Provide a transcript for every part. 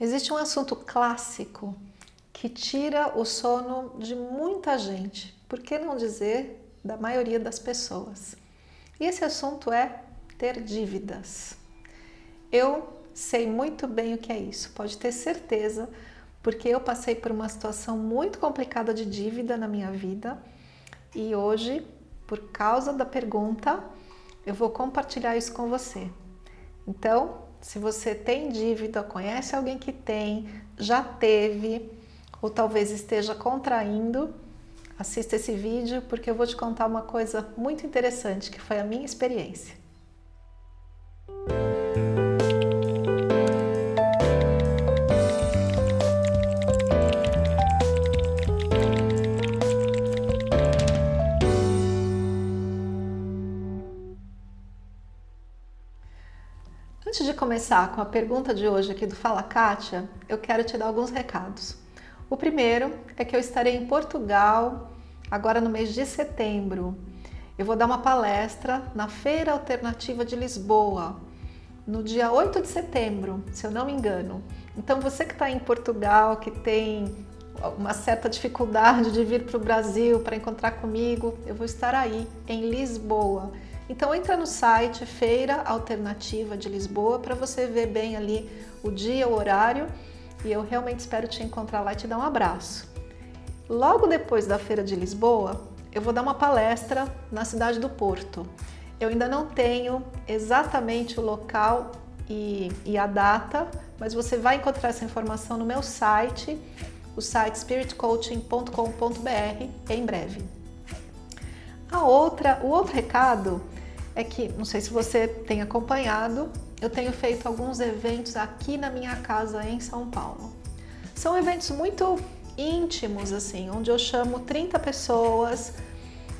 Existe um assunto clássico que tira o sono de muita gente, por que não dizer da maioria das pessoas? E esse assunto é ter dívidas. Eu sei muito bem o que é isso, pode ter certeza, porque eu passei por uma situação muito complicada de dívida na minha vida e hoje, por causa da pergunta, eu vou compartilhar isso com você. Então, se você tem dívida, conhece alguém que tem, já teve ou talvez esteja contraindo, assista esse vídeo porque eu vou te contar uma coisa muito interessante que foi a minha experiência. Antes de começar com a pergunta de hoje aqui do Fala Kátia, eu quero te dar alguns recados. O primeiro é que eu estarei em Portugal agora no mês de setembro. Eu vou dar uma palestra na Feira Alternativa de Lisboa, no dia 8 de setembro, se eu não me engano. Então você que está em Portugal, que tem uma certa dificuldade de vir para o Brasil para encontrar comigo, eu vou estar aí, em Lisboa. Então entra no site Feira Alternativa de Lisboa para você ver bem ali o dia, o horário e eu realmente espero te encontrar lá e te dar um abraço. Logo depois da Feira de Lisboa, eu vou dar uma palestra na cidade do Porto. Eu ainda não tenho exatamente o local e, e a data, mas você vai encontrar essa informação no meu site, o site spiritcoaching.com.br em breve. A outra, o outro recado é que, não sei se você tem acompanhado, eu tenho feito alguns eventos aqui na minha casa em São Paulo. São eventos muito íntimos, assim, onde eu chamo 30 pessoas,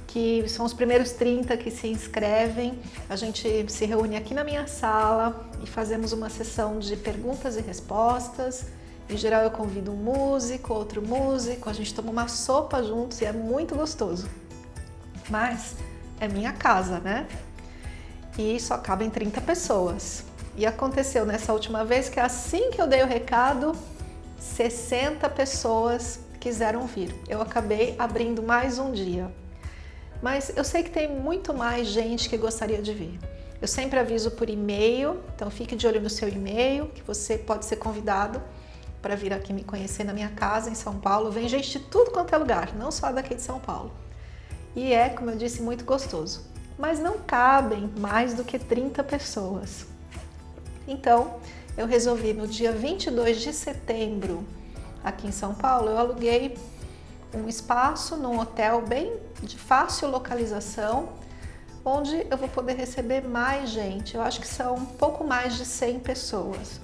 que são os primeiros 30 que se inscrevem. A gente se reúne aqui na minha sala e fazemos uma sessão de perguntas e respostas. Em geral eu convido um músico, outro músico, a gente toma uma sopa juntos e é muito gostoso. Mas é minha casa, né? E só cabem 30 pessoas. E aconteceu nessa última vez que assim que eu dei o recado, 60 pessoas quiseram vir. Eu acabei abrindo mais um dia. Mas eu sei que tem muito mais gente que gostaria de vir. Eu sempre aviso por e-mail, então fique de olho no seu e-mail, que você pode ser convidado para vir aqui me conhecer na minha casa em São Paulo. Vem gente de tudo quanto é lugar, não só daqui de São Paulo. E é, como eu disse, muito gostoso mas não cabem mais do que 30 pessoas. Então, eu resolvi no dia 22 de setembro, aqui em São Paulo, eu aluguei um espaço num hotel bem de fácil localização, onde eu vou poder receber mais gente. Eu acho que são um pouco mais de 100 pessoas.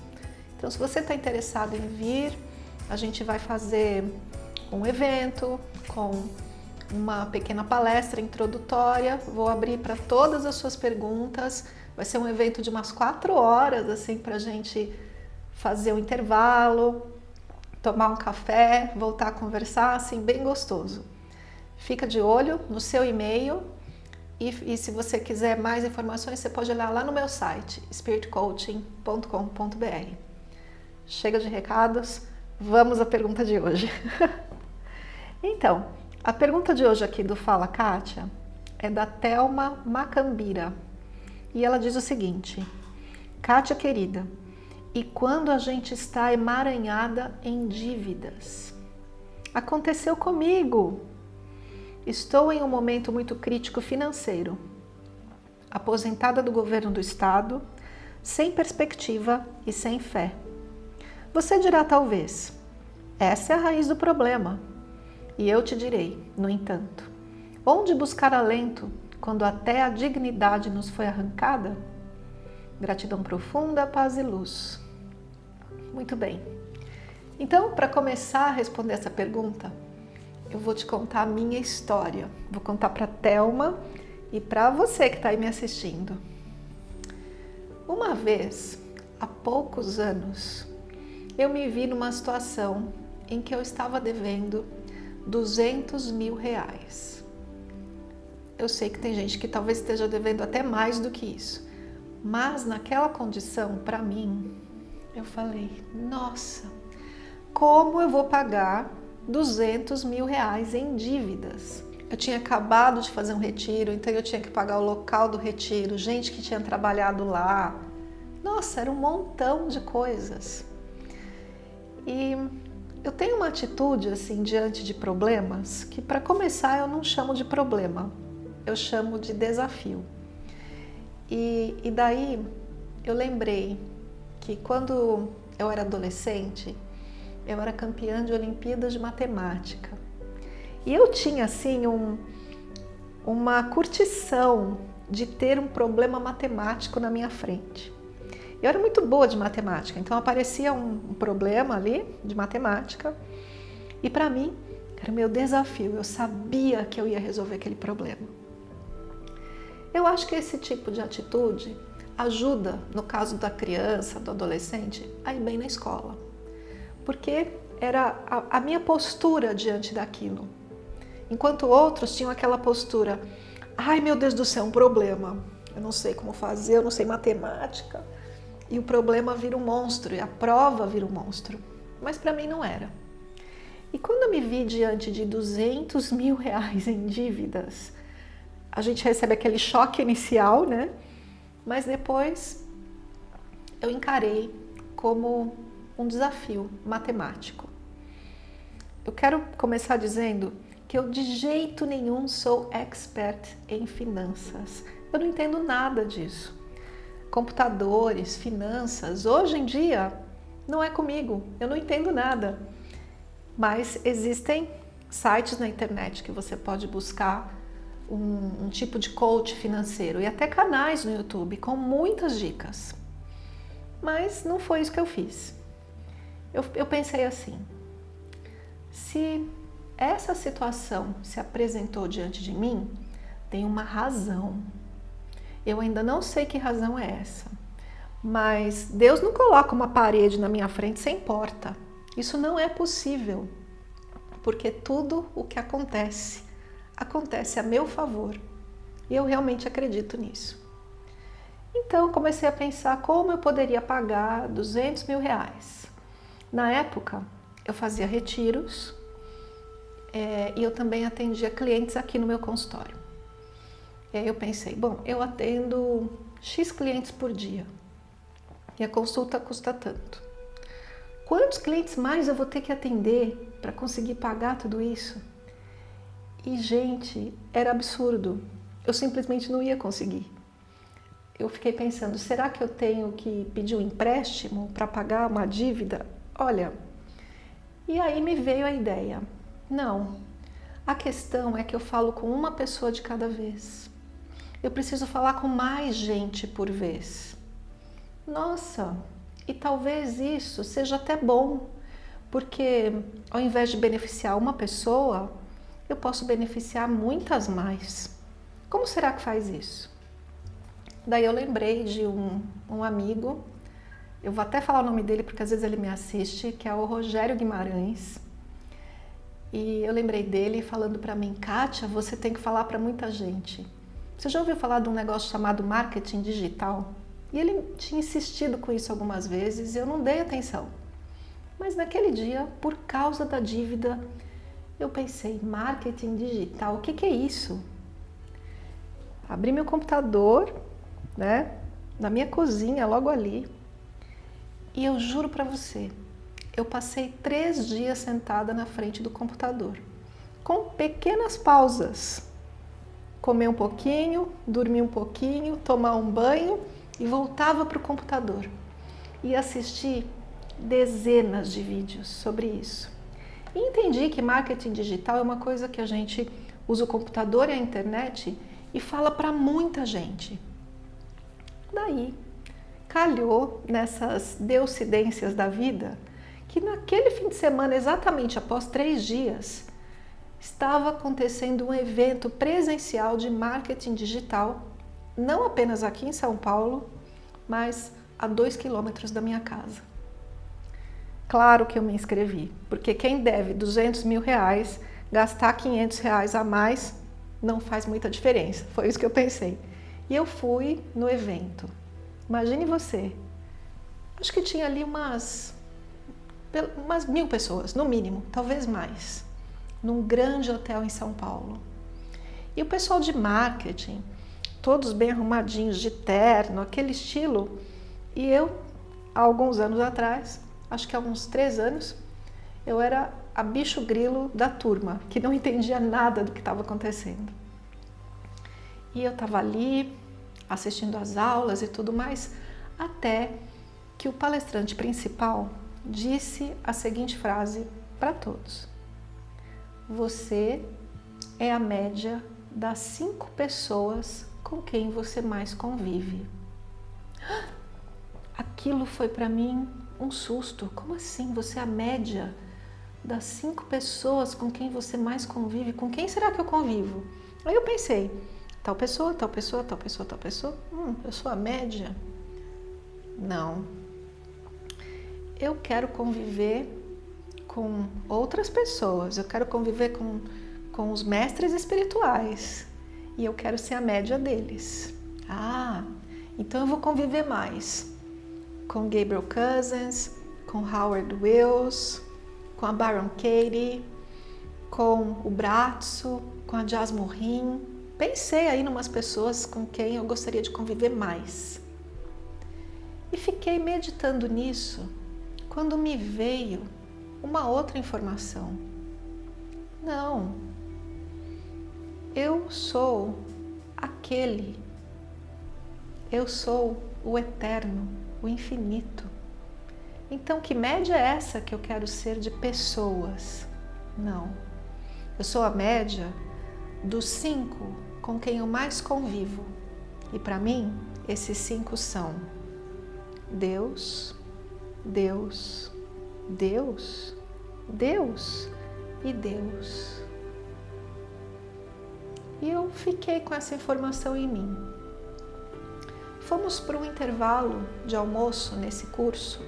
Então, se você está interessado em vir, a gente vai fazer um evento com uma pequena palestra introdutória, vou abrir para todas as suas perguntas, vai ser um evento de umas quatro horas, assim, para a gente fazer um intervalo, tomar um café, voltar a conversar, assim, bem gostoso. Fica de olho no seu e-mail e, e, se você quiser mais informações, você pode olhar lá no meu site, spiritcoaching.com.br. Chega de recados, vamos à pergunta de hoje. então, a pergunta de hoje aqui do Fala Kátia é da Thelma Macambira e ela diz o seguinte Kátia querida, e quando a gente está emaranhada em dívidas? Aconteceu comigo! Estou em um momento muito crítico financeiro, aposentada do governo do estado, sem perspectiva e sem fé. Você dirá talvez, essa é a raiz do problema, e eu te direi, no entanto, onde buscar alento quando até a dignidade nos foi arrancada? Gratidão profunda, paz e luz. Muito bem. Então, para começar a responder essa pergunta, eu vou te contar a minha história. Vou contar para Telma e para você que está aí me assistindo. Uma vez, há poucos anos, eu me vi numa situação em que eu estava devendo 200 mil reais. Eu sei que tem gente que talvez esteja devendo até mais do que isso, mas naquela condição, para mim, eu falei, nossa, como eu vou pagar 200 mil reais em dívidas? Eu tinha acabado de fazer um retiro, então eu tinha que pagar o local do retiro, gente que tinha trabalhado lá. Nossa, era um montão de coisas. E eu tenho uma atitude assim diante de problemas que para começar eu não chamo de problema, eu chamo de desafio. E, e daí eu lembrei que quando eu era adolescente, eu era campeã de Olimpíadas de Matemática. E eu tinha assim um, uma curtição de ter um problema matemático na minha frente. Eu era muito boa de matemática, então aparecia um, problema ali de matemática e para mim era o meu desafio, eu sabia que eu ia resolver aquele problema. Eu acho que esse tipo de atitude ajuda, no caso da criança, do adolescente, a ir bem na escola. Porque era a, a minha postura diante daquilo. Enquanto outros tinham aquela postura, ai meu Deus do céu, um problema, eu não sei como fazer, eu não sei matemática. E o problema vira um monstro, e a prova vira um monstro. Mas para mim não era. E quando eu me vi diante de 200 mil reais em dívidas, a gente recebe aquele choque inicial, né? Mas depois eu encarei como um desafio matemático. Eu quero começar dizendo que eu de jeito nenhum sou expert em finanças. Eu não entendo nada disso. Computadores, finanças, hoje em dia não é comigo, eu não entendo nada. Mas existem sites na internet que você pode buscar um, um tipo de coach financeiro e até canais no YouTube com muitas dicas. Mas não foi isso que eu fiz. Eu, eu pensei assim, se essa situação se apresentou diante de mim, tem uma razão. Eu ainda não sei que razão é essa, mas Deus não coloca uma parede na minha frente sem porta. Isso não é possível, porque tudo o que acontece acontece a meu favor. E eu realmente acredito nisso. Então comecei a pensar como eu poderia pagar 200 mil reais. Na época eu fazia retiros é, e eu também atendia clientes aqui no meu consultório. E aí eu pensei, bom, eu atendo X clientes por dia e a consulta custa tanto. Quantos clientes mais eu vou ter que atender para conseguir pagar tudo isso? E, gente, era absurdo. Eu simplesmente não ia conseguir. Eu fiquei pensando, será que eu tenho que pedir um empréstimo para pagar uma dívida? Olha, e aí me veio a ideia. Não, a questão é que eu falo com uma pessoa de cada vez. Eu preciso falar com mais gente por vez. Nossa, e talvez isso seja até bom, porque ao invés de beneficiar uma pessoa, eu posso beneficiar muitas mais. Como será que faz isso? Daí eu lembrei de um, um amigo, eu vou até falar o nome dele porque às vezes ele me assiste, que é o Rogério Guimarães. E eu lembrei dele falando para mim, Kátia, você tem que falar para muita gente. Você já ouviu falar de um negócio chamado marketing digital? E ele tinha insistido com isso algumas vezes e eu não dei atenção. Mas naquele dia, por causa da dívida, eu pensei, marketing digital, o que, que é isso? Abri meu computador, né, na minha cozinha, logo ali, e eu juro para você, eu passei três dias sentada na frente do computador, com pequenas pausas. Comer um pouquinho, dormir um pouquinho, tomar um banho e voltava para o computador. E assisti dezenas de vídeos sobre isso. E entendi que marketing digital é uma coisa que a gente usa o computador e a internet e fala para muita gente. Daí, calhou nessas deucidências da vida que naquele fim de semana, exatamente após três dias, estava acontecendo um evento presencial de marketing digital, não apenas aqui em São Paulo, mas a dois quilômetros da minha casa. Claro que eu me inscrevi, porque quem deve 200 mil reais, gastar 500 reais a mais não faz muita diferença. Foi isso que eu pensei. E eu fui no evento. Imagine você, acho que tinha ali umas, umas mil pessoas, no mínimo, talvez mais, num grande hotel em São Paulo. E o pessoal de marketing, todos bem arrumadinhos, de terno, aquele estilo. E eu, há alguns anos atrás, acho que há uns três anos, eu era a bicho grilo da turma, que não entendia nada do que estava acontecendo. E eu estava ali, assistindo às aulas e tudo mais, até que o palestrante principal disse a seguinte frase para todos. Você é a média das cinco pessoas com quem você mais convive. Aquilo foi para mim um susto. Como assim? Você é a média das cinco pessoas com quem você mais convive? Com quem será que eu convivo? Aí eu pensei, tal pessoa, tal pessoa, tal pessoa, tal pessoa. Hum, eu sou a média? Não. Eu quero conviver com outras pessoas. Eu quero conviver com com os mestres espirituais e eu quero ser a média deles. Ah, então eu vou conviver mais com Gabriel Cousins, com Howard Wills, com a Baron Katie, com o Bratso, com a Jazz Morin. Pensei aí em umas pessoas com quem eu gostaria de conviver mais. E fiquei meditando nisso quando me veio uma outra informação. Não, eu sou aquele. Eu sou o eterno, o infinito. Então, que média é essa que eu quero ser de pessoas? Não. Eu sou a média dos cinco com quem eu mais convivo. E para mim, esses cinco são Deus, Deus, Deus, Deus e Deus. E eu fiquei com essa informação em mim. Fomos para um intervalo de almoço nesse curso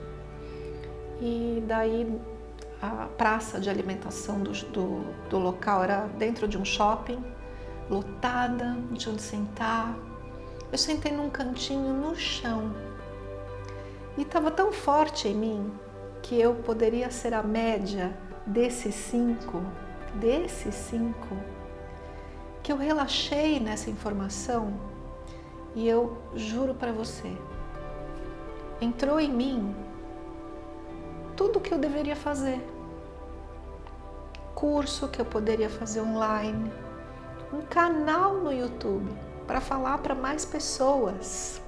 e daí a praça de alimentação do, do, do local era dentro de um shopping, lotada, não tinha onde sentar. Eu sentei num cantinho no chão e estava tão forte em mim que eu poderia ser a média desses cinco, desses cinco que eu relaxei nessa informação e eu juro para você, entrou em mim tudo o que eu deveria fazer. Curso que eu poderia fazer online, um canal no YouTube para falar para mais pessoas.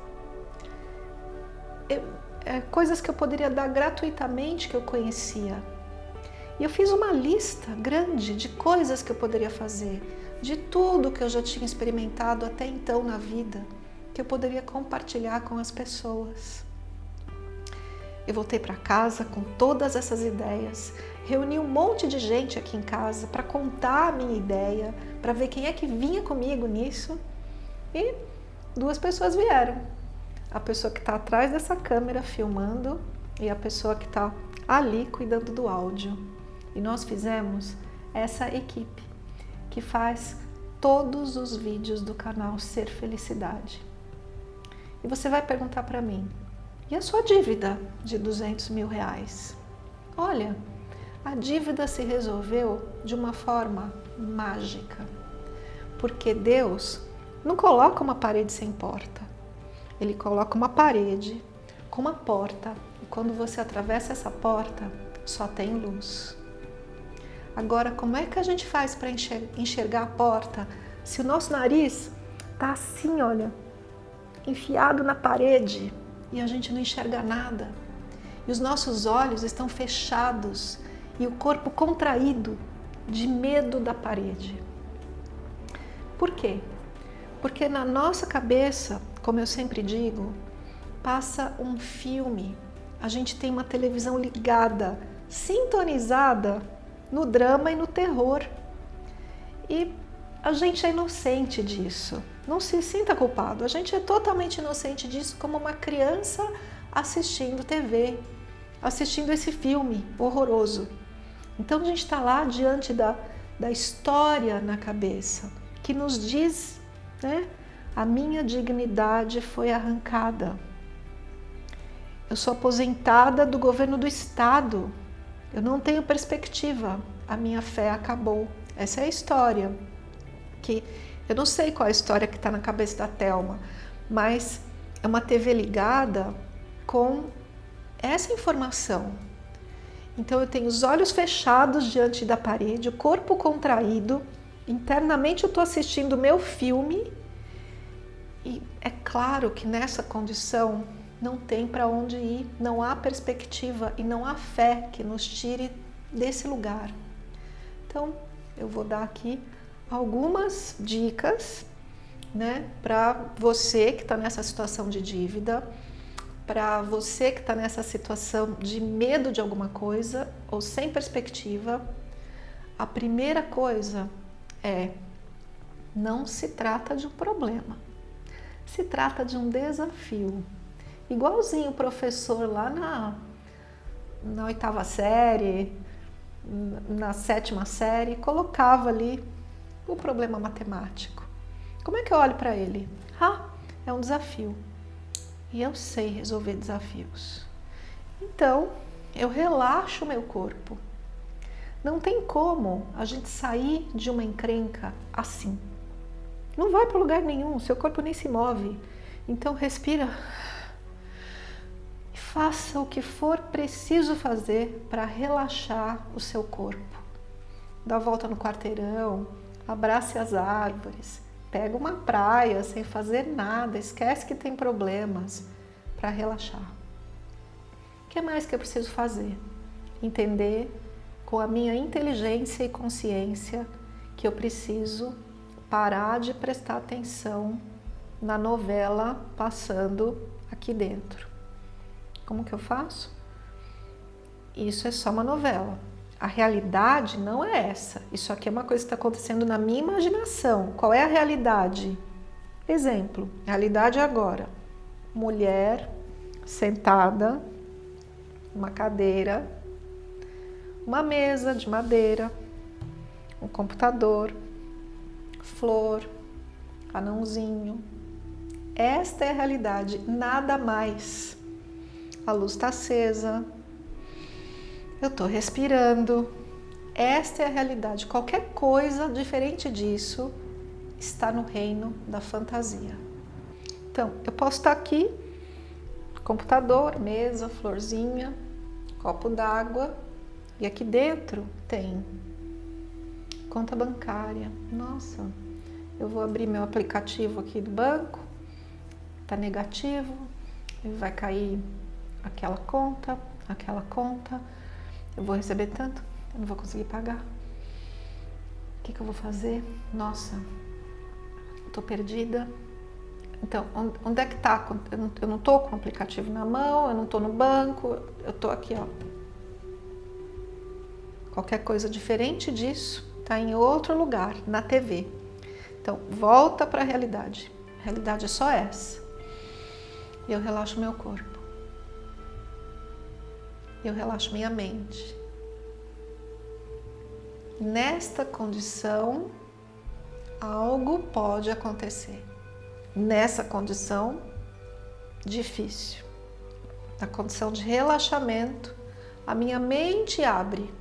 Eu, é, coisas que eu poderia dar gratuitamente que eu conhecia. E eu fiz uma lista grande de coisas que eu poderia fazer de tudo que eu já tinha experimentado até então na vida, que eu poderia compartilhar com as pessoas. Eu voltei para casa com todas essas ideias, reuni um monte de gente aqui em casa para contar a minha ideia, para ver quem é que vinha comigo nisso e duas pessoas vieram. A pessoa que está atrás dessa câmera filmando e a pessoa que está ali cuidando do áudio. E nós fizemos essa equipe que faz todos os vídeos do canal Ser Felicidade. E você vai perguntar para mim, e a sua dívida de 200 mil reais? Olha, a dívida se resolveu de uma forma mágica, porque Deus não coloca uma parede sem porta, Ele coloca uma parede com uma porta, e quando você atravessa essa porta, só tem luz. Agora, como é que a gente faz para enxergar a porta se o nosso nariz está assim, olha, enfiado na parede e a gente não enxerga nada? E os nossos olhos estão fechados e o corpo contraído de medo da parede. Por quê? Porque na nossa cabeça, como eu sempre digo, passa um filme. A gente tem uma televisão ligada, sintonizada no drama e no terror. E a gente é inocente disso. Não se sinta culpado. A gente é totalmente inocente disso como uma criança assistindo TV, assistindo esse filme horroroso. Então a gente está lá diante da, da história na cabeça, que nos diz, né? A minha dignidade foi arrancada. eu sou aposentada do governo do estado, eu não tenho perspectiva, a minha fé acabou. Essa é a história. Que eu não sei qual é a história que está na cabeça da Telma, mas é uma TV ligada com essa informação. Então eu tenho os olhos fechados diante da parede, o corpo contraído, internamente eu estou assistindo meu filme e é claro que nessa condição não tem para onde ir, não há perspectiva e não há fé que nos tire desse lugar. Então, eu vou dar aqui algumas dicas né, para você que está nessa situação de dívida, para você que está nessa situação de medo de alguma coisa ou sem perspectiva. A primeira coisa é não se trata de um problema, se trata de um desafio. Igualzinho o professor lá na, na oitava série, na sétima série, colocava ali o problema matemático. Como é que eu olho para ele? Ah, é um desafio. E eu sei resolver desafios. Então, eu relaxo o meu corpo. Não tem como a gente sair de uma encrenca assim. Não vai para lugar nenhum, seu corpo nem se move. Então respira faça o que for preciso fazer para relaxar o seu corpo. Dá a volta no quarteirão, abrace as árvores, pega uma praia sem fazer nada, esquece que tem problemas para relaxar. O que mais que eu preciso fazer? Entender com a minha inteligência e consciência que eu preciso parar de prestar atenção na novela passando aqui dentro. Como que eu faço? Isso é só uma novela. A realidade não é essa. Isso aqui é uma coisa que está acontecendo na minha imaginação. Qual é a realidade? Exemplo, realidade agora. Mulher sentada, uma cadeira, uma mesa de madeira, um computador, flor, anãozinho. Esta é a realidade, nada mais a luz está acesa, eu estou respirando. Esta é a realidade. Qualquer coisa diferente disso está no reino da fantasia. Então, eu posso estar aqui, computador, mesa, florzinha, copo d'água, e aqui dentro tem conta bancária. Nossa, eu vou abrir meu aplicativo aqui do banco, tá negativo, vai cair aquela conta, aquela conta, eu vou receber tanto, eu não vou conseguir pagar. O que, que eu vou fazer? Nossa, estou perdida. Então, onde é que está? Eu não estou com o aplicativo na mão, eu não estou no banco, eu estou aqui, ó. Qualquer coisa diferente disso está em outro lugar, na TV. Então, volta para a realidade. A realidade é só essa. Eu relaxo meu corpo eu relaxo minha mente. Nesta condição, algo pode acontecer. Nessa condição difícil, na condição de relaxamento, a minha mente abre.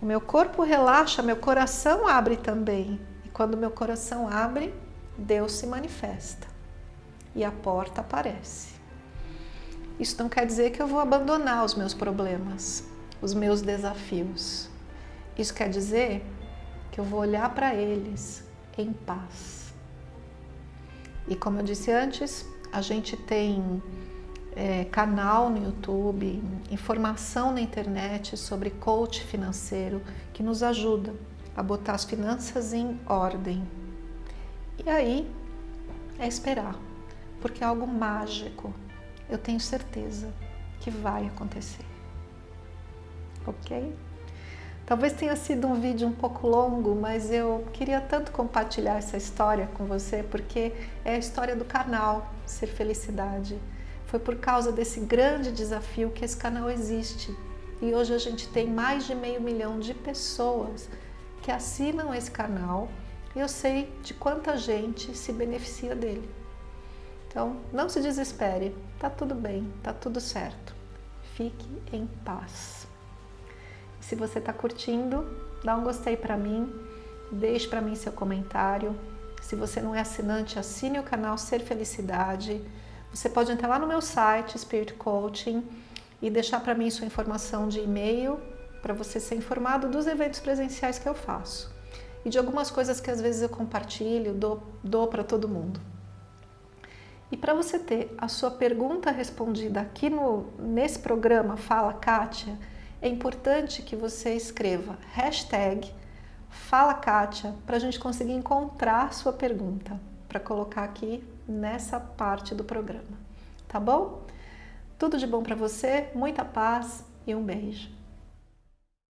O meu corpo relaxa, meu coração abre também. E quando meu coração abre, Deus se manifesta e a porta aparece. Isso não quer dizer que eu vou abandonar os meus problemas, os meus desafios. Isso quer dizer que eu vou olhar para eles em paz. E como eu disse antes, a gente tem é, canal no YouTube, informação na internet sobre coach financeiro que nos ajuda a botar as finanças em ordem. E aí é esperar, porque é algo mágico eu tenho certeza que vai acontecer. Ok? Talvez tenha sido um vídeo um pouco longo, mas eu queria tanto compartilhar essa história com você, porque é a história do canal Ser Felicidade. Foi por causa desse grande desafio que esse canal existe. E hoje a gente tem mais de meio milhão de pessoas que assinam esse canal e eu sei de quanta gente se beneficia dele. Então, não se desespere, tá tudo bem, tá tudo certo. Fique em paz. Se você está curtindo, dá um gostei para mim, deixe para mim seu comentário. Se você não é assinante, assine o canal Ser Felicidade. Você pode entrar lá no meu site, Spirit Coaching, e deixar para mim sua informação de e-mail para você ser informado dos eventos presenciais que eu faço e de algumas coisas que às vezes eu compartilho, dou, dou para todo mundo. E para você ter a sua pergunta respondida aqui no, nesse programa Fala Kátia, é importante que você escreva hashtag Fala Kátia para a gente conseguir encontrar sua pergunta, para colocar aqui nessa parte do programa. Tá bom? Tudo de bom para você, muita paz e um beijo.